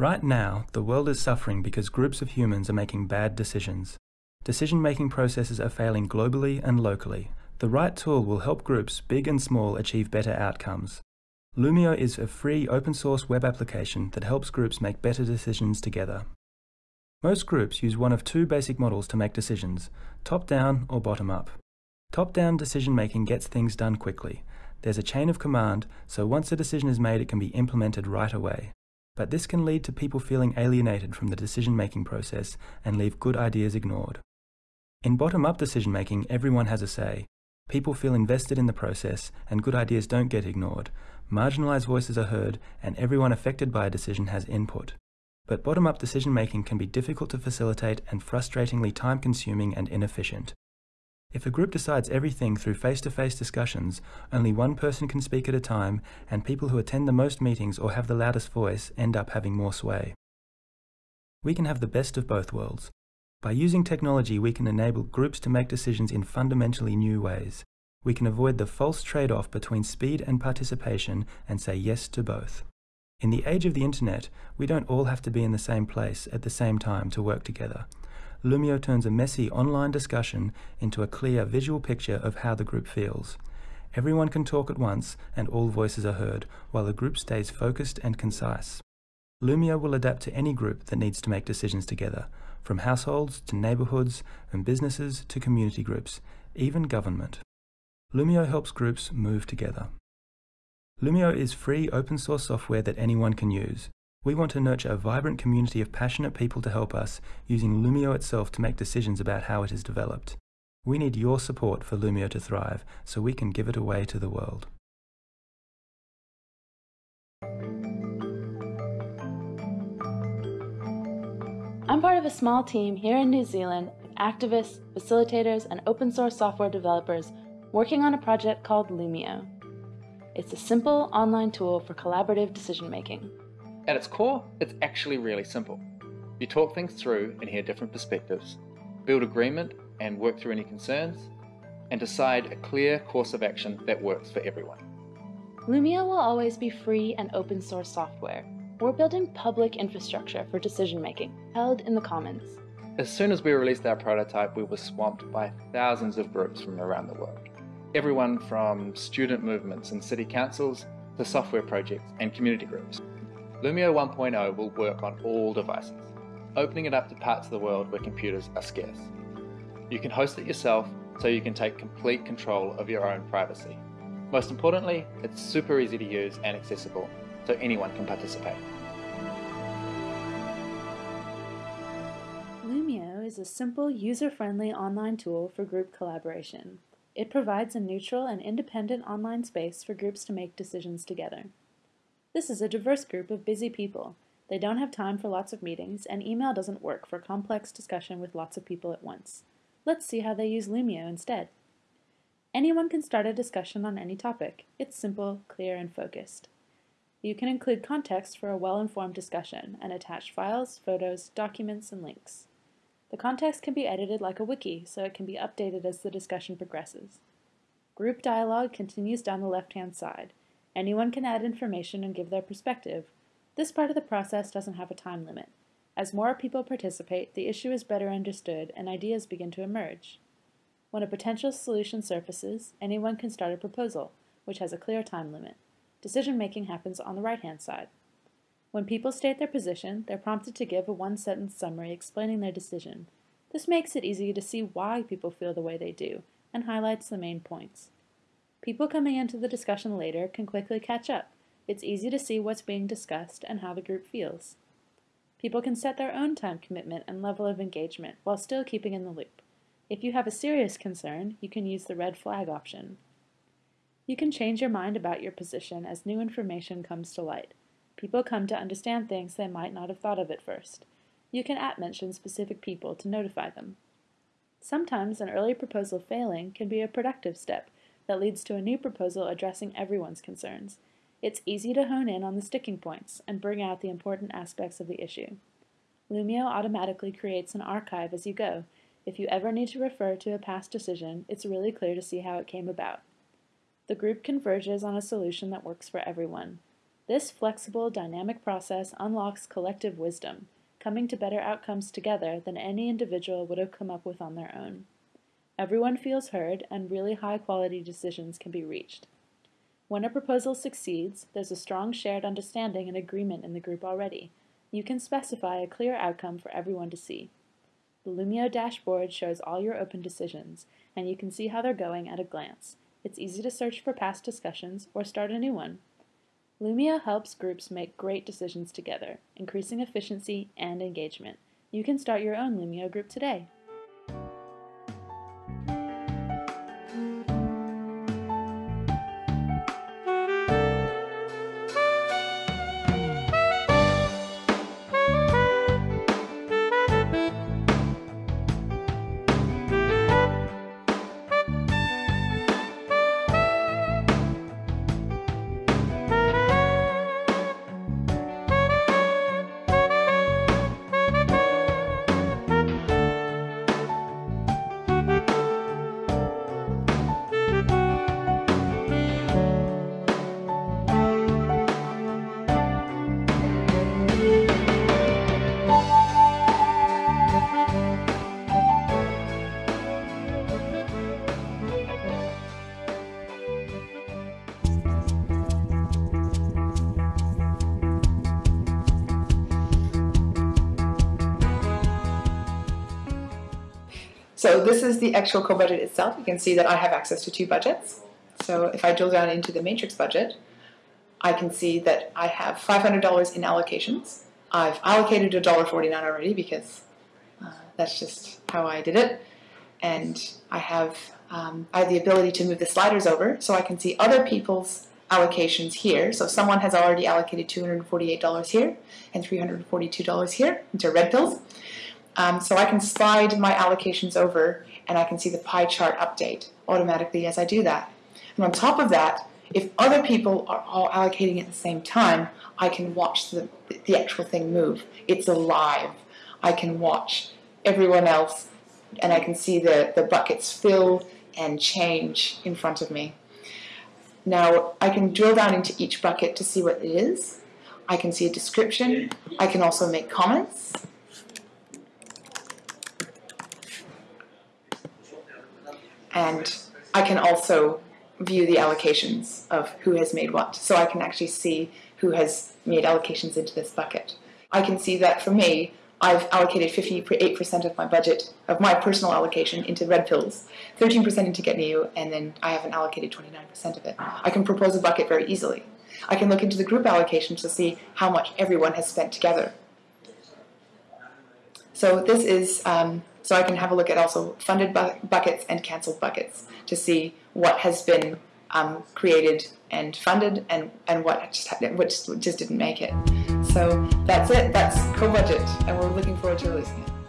Right now, the world is suffering because groups of humans are making bad decisions. Decision making processes are failing globally and locally. The right tool will help groups, big and small, achieve better outcomes. Loomio is a free open source web application that helps groups make better decisions together. Most groups use one of two basic models to make decisions, top-down or bottom-up. Top-down decision making gets things done quickly. There's a chain of command, so once a decision is made it can be implemented right away. But this can lead to people feeling alienated from the decision making process and leave good ideas ignored. In bottom-up decision making, everyone has a say. People feel invested in the process and good ideas don't get ignored. Marginalized voices are heard and everyone affected by a decision has input. But bottom-up decision making can be difficult to facilitate and frustratingly time-consuming and inefficient. If a group decides everything through face-to-face -face discussions, only one person can speak at a time, and people who attend the most meetings or have the loudest voice end up having more sway. We can have the best of both worlds. By using technology, we can enable groups to make decisions in fundamentally new ways. We can avoid the false trade-off between speed and participation and say yes to both. In the age of the internet, we don't all have to be in the same place at the same time to work together. Loomio turns a messy online discussion into a clear visual picture of how the group feels. Everyone can talk at once and all voices are heard, while the group stays focused and concise. Loomio will adapt to any group that needs to make decisions together, from households to neighbourhoods and businesses to community groups, even government. Loomio helps groups move together. Loomio is free open source software that anyone can use. We want to nurture a vibrant community of passionate people to help us, using Loomio itself to make decisions about how it is developed. We need your support for Loomio to thrive, so we can give it away to the world. I'm part of a small team here in New Zealand activists, facilitators, and open source software developers working on a project called Loomio. It's a simple online tool for collaborative decision making. At its core, it's actually really simple. You talk things through and hear different perspectives, build agreement and work through any concerns, and decide a clear course of action that works for everyone. Loomio will always be free and open source software, we're building public infrastructure for decision making, held in the commons. As soon as we released our prototype, we were swamped by thousands of groups from around the world. Everyone from student movements and city councils to software projects and community groups. Loomio 1.0 will work on all devices, opening it up to parts of the world where computers are scarce. You can host it yourself so you can take complete control of your own privacy. Most importantly, it's super easy to use and accessible, so anyone can participate. Loomio is a simple, user-friendly online tool for group collaboration. It provides a neutral and independent online space for groups to make decisions together. This is a diverse group of busy people. They don't have time for lots of meetings, and email doesn't work for complex discussion with lots of people at once. Let's see how they use Loomio instead. Anyone can start a discussion on any topic. It's simple, clear, and focused. You can include context for a well-informed discussion and attach files, photos, documents, and links. The context can be edited like a wiki, so it can be updated as the discussion progresses. Group dialogue continues down the left-hand side. Anyone can add information and give their perspective. This part of the process doesn't have a time limit. As more people participate, the issue is better understood and ideas begin to emerge. When a potential solution surfaces, anyone can start a proposal, which has a clear time limit. Decision making happens on the right-hand side. When people state their position, they're prompted to give a one-sentence summary explaining their decision. This makes it easy to see why people feel the way they do, and highlights the main points. People coming into the discussion later can quickly catch up. It's easy to see what's being discussed and how the group feels. People can set their own time commitment and level of engagement while still keeping in the loop. If you have a serious concern, you can use the red flag option. You can change your mind about your position as new information comes to light. People come to understand things they might not have thought of at first. You can at-mention specific people to notify them. Sometimes an early proposal failing can be a productive step that leads to a new proposal addressing everyone's concerns. It's easy to hone in on the sticking points and bring out the important aspects of the issue. Loomio automatically creates an archive as you go. If you ever need to refer to a past decision, it's really clear to see how it came about. The group converges on a solution that works for everyone. This flexible, dynamic process unlocks collective wisdom, coming to better outcomes together than any individual would have come up with on their own. Everyone feels heard, and really high quality decisions can be reached. When a proposal succeeds, there's a strong shared understanding and agreement in the group already. You can specify a clear outcome for everyone to see. The Loomio dashboard shows all your open decisions, and you can see how they're going at a glance. It's easy to search for past discussions or start a new one. Loomio helps groups make great decisions together, increasing efficiency and engagement. You can start your own Loomio group today. So this is the actual co-budget itself. You can see that I have access to two budgets. So if I drill down into the matrix budget, I can see that I have $500 in allocations. I've allocated $1.49 already because uh, that's just how I did it. And I have, um, I have the ability to move the sliders over so I can see other people's allocations here. So someone has already allocated $248 here and $342 here into red pills. Um, so I can slide my allocations over and I can see the pie chart update automatically as I do that. And on top of that, if other people are all allocating at the same time, I can watch the, the actual thing move. It's alive. I can watch everyone else and I can see the, the buckets fill and change in front of me. Now I can drill down into each bucket to see what it is. I can see a description. I can also make comments. And I can also view the allocations of who has made what. So I can actually see who has made allocations into this bucket. I can see that for me, I've allocated 58% of my budget, of my personal allocation, into red pills, 13% into Get New, and then I haven't allocated 29% of it. I can propose a bucket very easily. I can look into the group allocations to see how much everyone has spent together. So this is um, so I can have a look at also funded bu buckets and canceled buckets to see what has been um, created and funded and, and what just, which just didn't make it. So that's it. That's co-budget, and we're looking forward to releasing it.